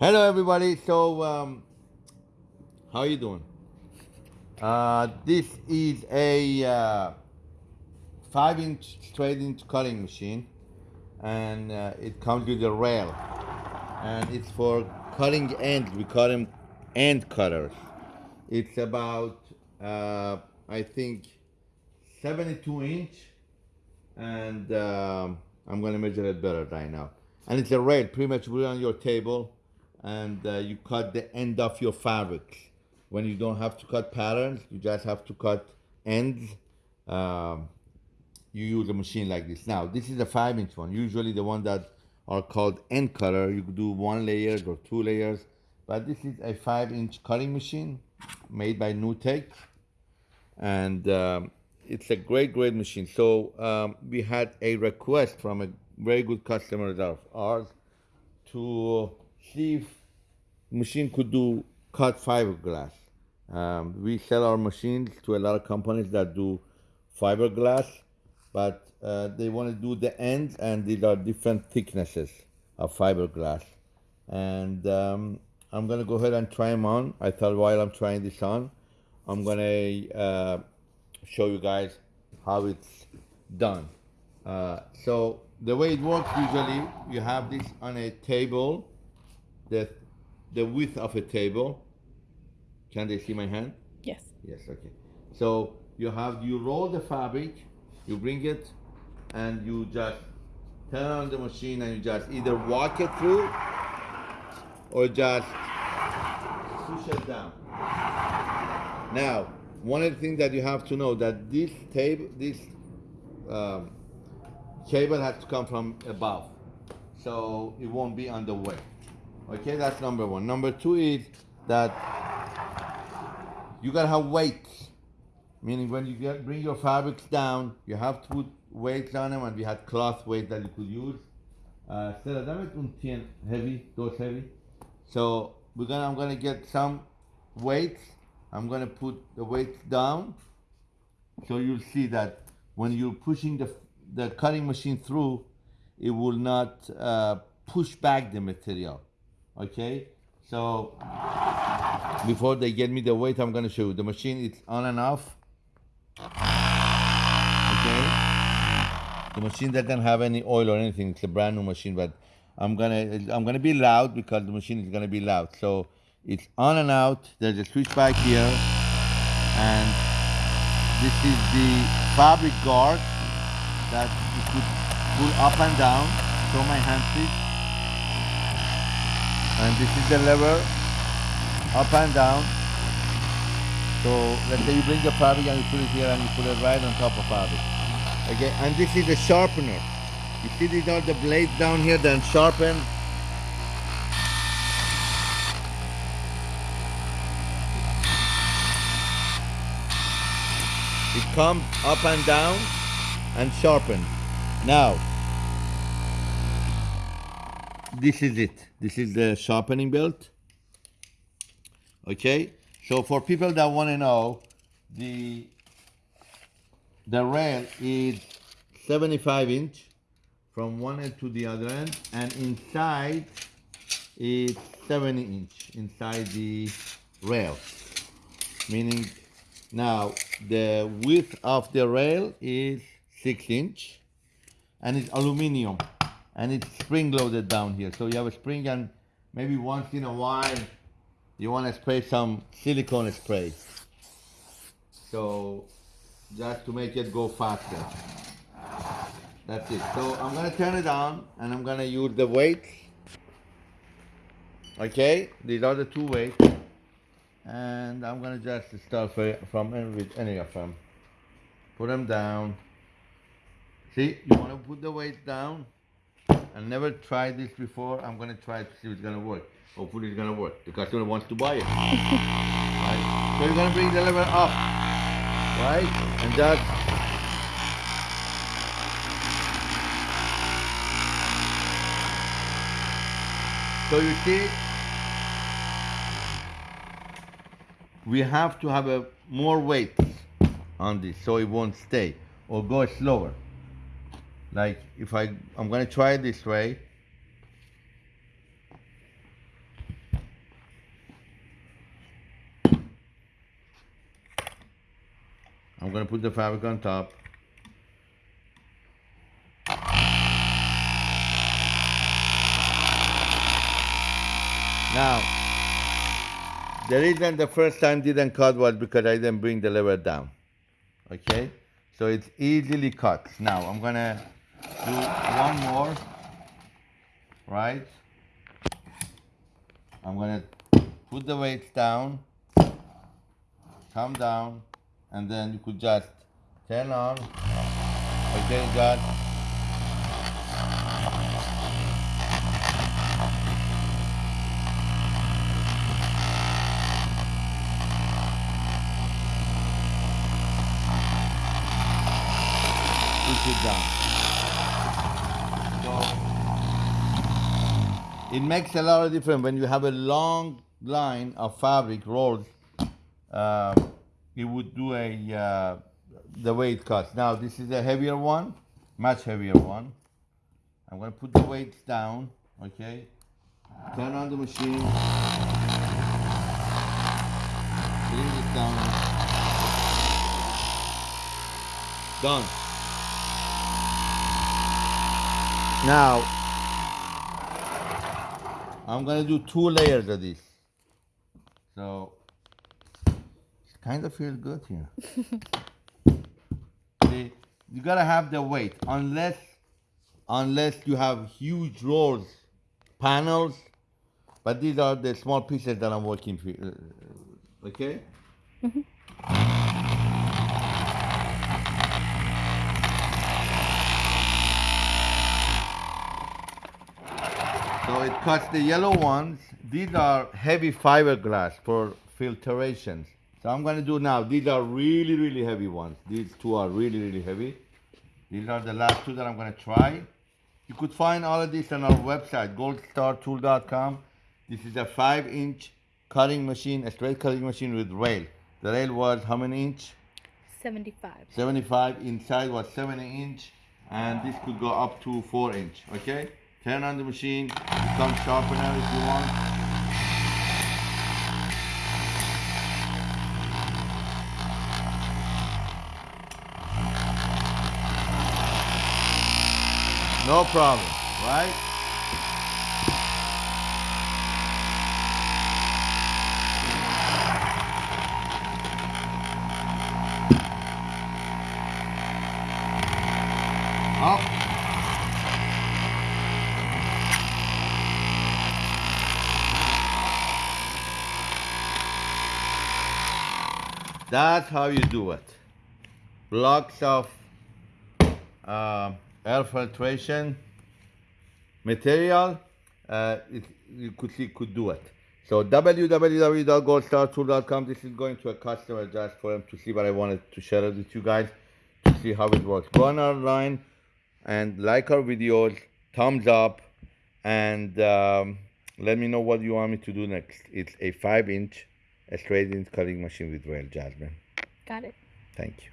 Hello, everybody. So, um, how are you doing? Uh, this is a uh, five-inch straight-inch cutting machine, and uh, it comes with a rail, and it's for cutting ends. We call them end cutters. It's about, uh, I think, 72 inch, and um, I'm gonna measure it better right now. And it's a rail, pretty much put on your table, and uh, you cut the end of your fabrics. When you don't have to cut patterns, you just have to cut ends. Um, you use a machine like this. Now, this is a five inch one. Usually the one that are called end cutter, you do one layers or two layers, but this is a five inch cutting machine made by NewTek. And um, it's a great, great machine. So um, we had a request from a very good customer of ours to see if machine could do cut fiberglass. Um, we sell our machines to a lot of companies that do fiberglass, but uh, they want to do the ends, and these are different thicknesses of fiberglass. And um, I'm gonna go ahead and try them on. I thought while I'm trying this on, I'm gonna uh, show you guys how it's done. Uh, so the way it works usually, you have this on a table, the the width of a table. Can they see my hand? Yes. Yes, okay. So you have you roll the fabric, you bring it, and you just turn on the machine and you just either walk it through or just push it down. Now, one of the things that you have to know that this table, this um, cable has to come from above, so it won't be on the way. Okay, that's number one. Number two is that you gotta have weights, meaning when you get, bring your fabrics down, you have to put weights on them, and we had cloth weight that you could use. Uh, heavy, those heavy. So we're gonna, I'm gonna get some weights. I'm gonna put the weights down, so you'll see that when you're pushing the the cutting machine through, it will not uh, push back the material. Okay, so before they get me the weight, I'm gonna show you the machine. It's on and off. Okay, the machine doesn't have any oil or anything. It's a brand new machine, but I'm gonna I'm gonna be loud because the machine is gonna be loud. So it's on and out. There's a switch back here, and this is the fabric guard that you could pull up and down. Show my hand, please. And this is the lever, up and down. So let's say you bring the fabric and you put it here and you put it right on top of fabric. Okay, and this is the sharpener. You see these are the blades down here then sharpen. It comes up and down and sharpen. Now, this is it. This is the sharpening belt. Okay, so for people that want to know, the the rail is 75 inch from one end to the other end, and inside is 70 inch inside the rail. Meaning, now the width of the rail is six inch, and it's aluminum, and it's spring loaded down here. So you have a spring, and maybe once in a while you want to spray some silicone spray. So just to make it go faster. That's it. So I'm gonna turn it on and I'm gonna use the weights. Okay, these are the two weights. And I'm gonna just start from any, with any of them. Put them down. See, you wanna put the weight down. I never tried this before. I'm gonna try to see if it's gonna work. Hopefully it's gonna work. The customer wants to buy it. right? So you're gonna bring the lever up. Right? And that So you see, we have to have a more weight on this so it won't stay or go slower like if I I'm gonna try this way. I'm gonna put the fabric on top. Now the reason the first time didn't cut was because I didn't bring the lever down. Okay? So it's easily cut. Now I'm gonna do one more, right? I'm gonna put the weights down, come down, and then you could just turn on. Okay, got push it down. So it makes a lot of difference when you have a long line of fabric rolls. Uh, it would do a uh, the it cuts. Now this is a heavier one, much heavier one. I'm gonna put the weights down. Okay, turn on the machine. Bring it down. Done. Now, I'm gonna do two layers of this. So, it kind of feels good here. See, you gotta have the weight, unless, unless you have huge rolls, panels, but these are the small pieces that I'm working for. uh, Okay? So it cuts the yellow ones. These are heavy fiberglass for filtrations. So I'm gonna do now. These are really, really heavy ones. These two are really, really heavy. These are the last two that I'm gonna try. You could find all of this on our website, goldstartool.com. This is a five inch cutting machine, a straight cutting machine with rail. The rail was how many inch? 75. 75 inside was 70 inch and this could go up to 4 inch okay turn on the machine become sharpener if you want. No problem right up That's how you do it. Blocks of uh, air filtration material, uh, it, you could see could do it. So www.goldstartool.com. This is going to a customer just for him to see, but I wanted to share it with you guys to see how it works. Go on our line and like our videos, thumbs up, and um, let me know what you want me to do next. It's a five inch, a straight inch cutting machine with rail, Jasmine. Got it. Thank you.